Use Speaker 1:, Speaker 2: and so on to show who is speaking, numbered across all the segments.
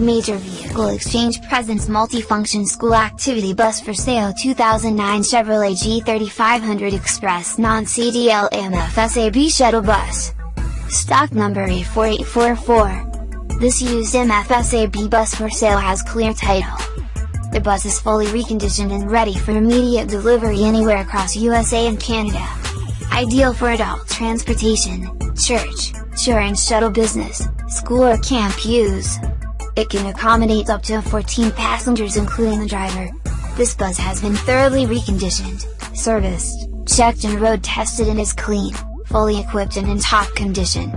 Speaker 1: Major Vehicle Exchange presents multifunction school activity bus for sale 2009 Chevrolet G3500 Express non-CDL MFSAB shuttle bus. Stock number A4844. This used MFSAB bus for sale has clear title. The bus is fully reconditioned and ready for immediate delivery anywhere across USA and Canada. Ideal for adult transportation, church, touring shuttle business, school or camp use. It can accommodate up to 14 passengers including the driver. This bus has been thoroughly reconditioned, serviced, checked and road tested and is clean, fully equipped and in top condition.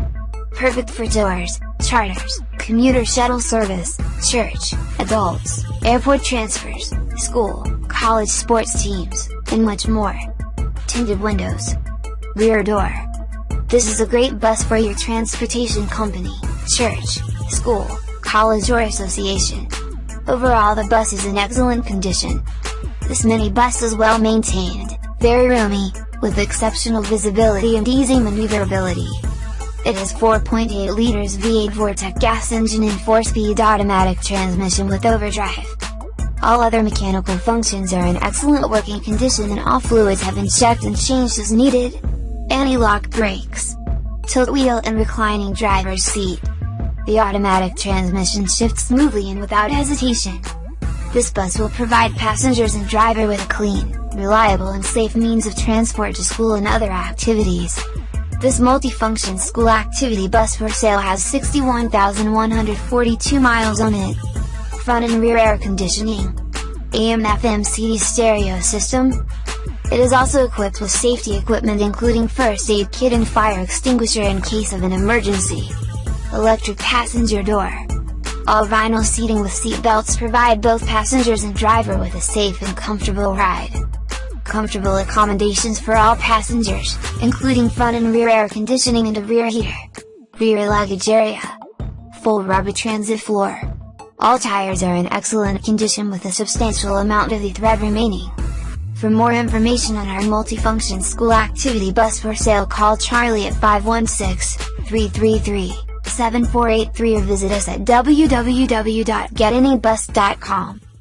Speaker 1: Perfect for tours, charters, commuter shuttle service, church, adults, airport transfers, school, college sports teams, and much more. Tinted windows. Rear door. This is a great bus for your transportation company, church, school, college or association. Overall the bus is in excellent condition. This mini bus is well maintained, very roomy, with exceptional visibility and easy maneuverability. It has 4.8 liters V8 Vortec gas engine and 4-speed automatic transmission with overdrive. All other mechanical functions are in excellent working condition and all fluids have been checked and changed as needed. Anti-lock brakes. Tilt wheel and reclining driver's seat. The automatic transmission shifts smoothly and without hesitation. This bus will provide passengers and driver with a clean, reliable and safe means of transport to school and other activities. This multifunction school activity bus for sale has 61,142 miles on it. Front and rear air conditioning. AM FM CD stereo system. It is also equipped with safety equipment including first aid kit and fire extinguisher in case of an emergency electric passenger door. All vinyl seating with seat belts provide both passengers and driver with a safe and comfortable ride. Comfortable accommodations for all passengers, including front and rear air conditioning and a rear heater. Rear luggage area. Full rubber transit floor. All tires are in excellent condition with a substantial amount of the thread remaining. For more information on our multifunction school activity bus for sale call Charlie at 516 333 7483 or visit us at www.getanybus.com.